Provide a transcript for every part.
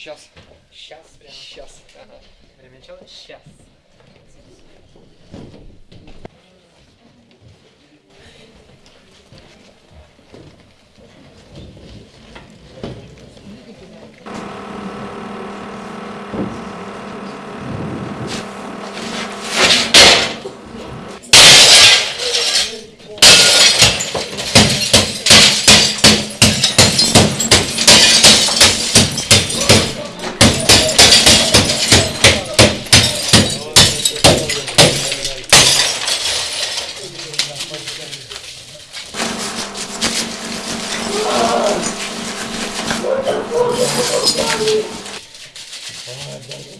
Сейчас. Сейчас прям. Сейчас. Ага. Время начала? Сейчас. Следующий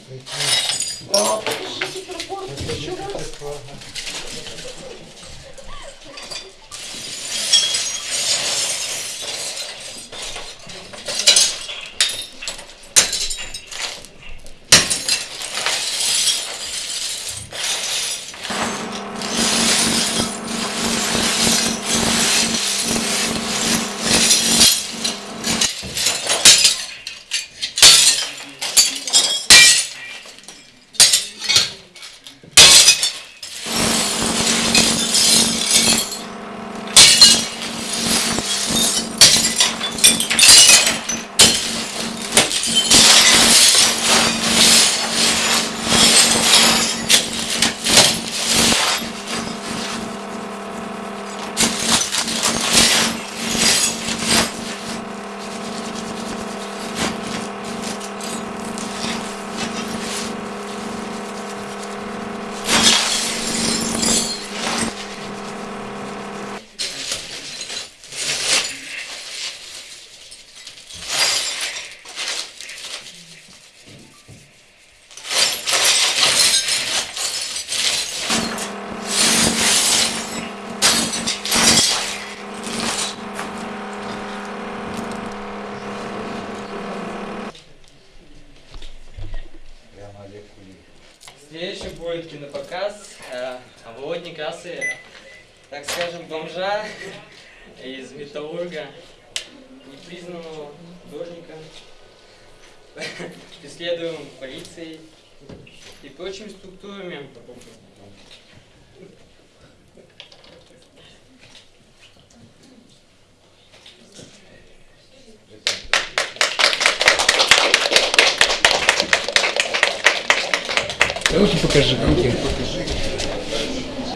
будет кинопоказ э, о Володе Некрасове, так скажем, бомжа из Металлурга, непризнанного художника, преследуем полицией и прочими структурами. Руки покажи, руки.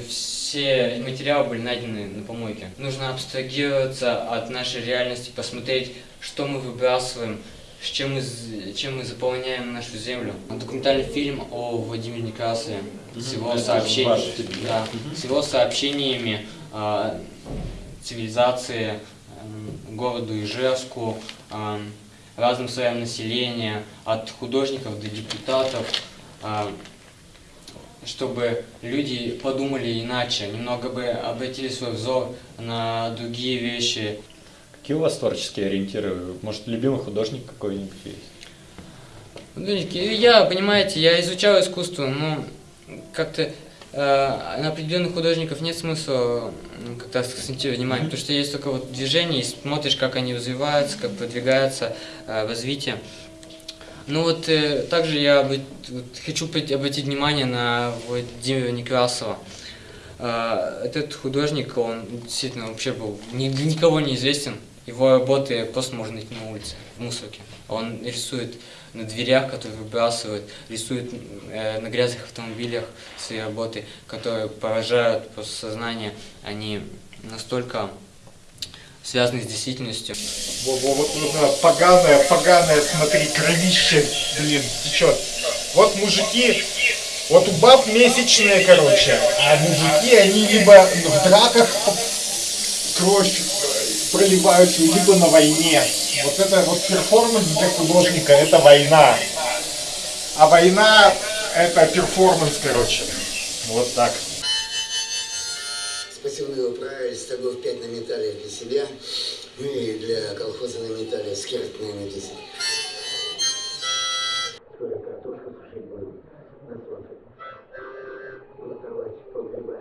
Все материалы были найдены на помойке. Нужно абстрагироваться от нашей реальности, посмотреть, что мы выбрасываем, с чем мы, чем мы заполняем нашу землю. Документальный фильм о Владимире Некрасове с его, сообщен- да, с его сообщениями о цивилизации, эм, городу Ижевску, эм, разным слоям населения, от художников до депутатов, эм, чтобы люди подумали иначе, немного бы обратили свой взор на другие вещи. Какие у вас творческие ориентиры? Может, любимый художник какой-нибудь есть? Художники, Я, понимаете, я изучал искусство, но как-то э, на определенных художников нет смысла как-то акцентировать внимание, потому что есть только вот движение, и смотришь, как они развиваются, как продвигаются э, в развитии. Ну вот э, также я вот хочу обратить внимание на Владимира Некрасова. Э, этот художник, он действительно вообще был ни для никого не известен. Его работы просто можно найти на улице, в мусорке. Он рисует на дверях, которые выбрасывают, рисует э, на грязных автомобилях свои работы, которые поражают просто сознание. Они настолько связаны с действительностью. Во, во, вот нужно поганое, поганое, смотри, кровище, блин, течет. Вот мужики, вот у баб месячные, короче, а мужики, они либо в драках кровь э, проливают, либо на войне. Вот это вот перформанс для художника, это война. А война, это перформанс, короче. Вот так посевные управились, стогов 5 металле для себя, ну и для колхоза на металле наверное, 10. Скоро картошку сушить будем на солнце. Лотовать погреба.